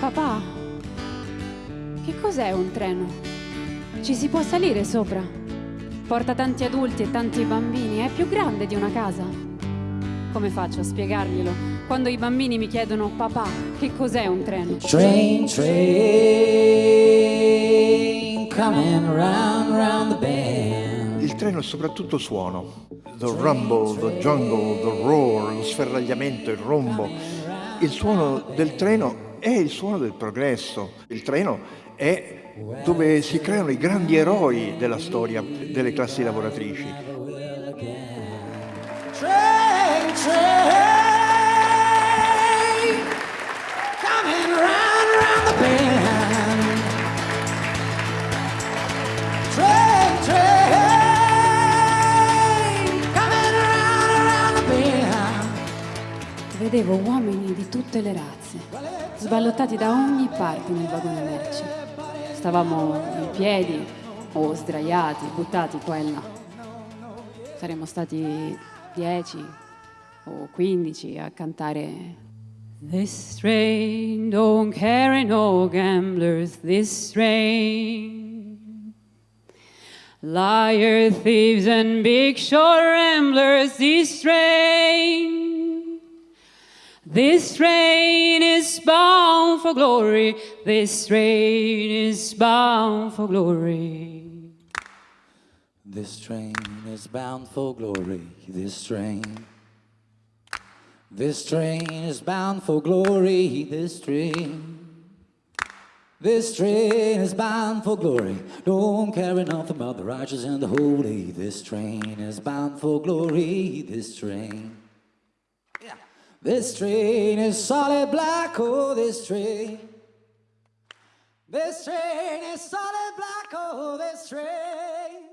Papà, che cos'è un treno? Ci si può salire sopra? Porta tanti adulti e tanti bambini, è più grande di una casa. Come faccio a spiegarglielo quando i bambini mi chiedono papà, che cos'è un treno? Train, train, coming round, round the bend. Il treno è soprattutto suono. The rumble, the jungle, the roar, lo sferragliamento, il rombo. Il suono del treno è il suono del progresso. Il treno è dove si creano i grandi eroi della storia delle classi lavoratrici. Train, train, Vedevo uomini di tutte le razze, sballottati da ogni parte nel vagone merci. Stavamo in piedi o sdraiati, buttati qua e là. Saremmo stati 10 o 15 a cantare This train don't carry no gamblers, this train Liar, thieves, and big short ramblers, this train. This train is bound for glory. This train is bound for glory. This train is bound for glory. This train. This train is bound for glory. This train. This train is bound for glory. Don't carry nothing about the righteous and the holy. This train is bound for glory. This train. This train is solid black. Oh, this train. This train is solid black. Oh, this train.